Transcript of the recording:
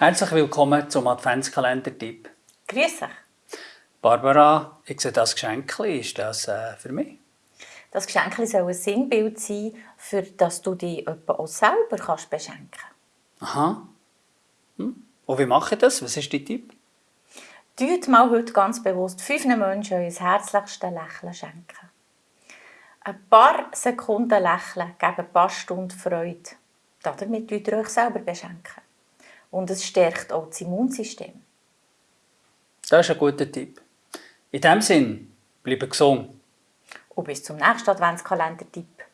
Herzlich willkommen zum Adventskalender-Tipp. Grüß dich. Barbara, ich sehe das Geschenk. Ist das äh, für mich? Das Geschenk soll ein Sinnbild sein, für das du dich auch selber kannst beschenken kannst. Aha. Hm. Und wie mache ich das? Was ist dein Tipp? Tut mal heute ganz bewusst fünf Menschen euer herzlichstes Lächeln schenken. Ein paar Sekunden Lächeln geben ein paar Stunden Freude. Damit könnt ihr euch selber beschenken. Und es stärkt auch das Immunsystem. Das ist ein guter Tipp. In diesem Sinn, bleibe gesund. Und bis zum nächsten Adventskalender-Tipp.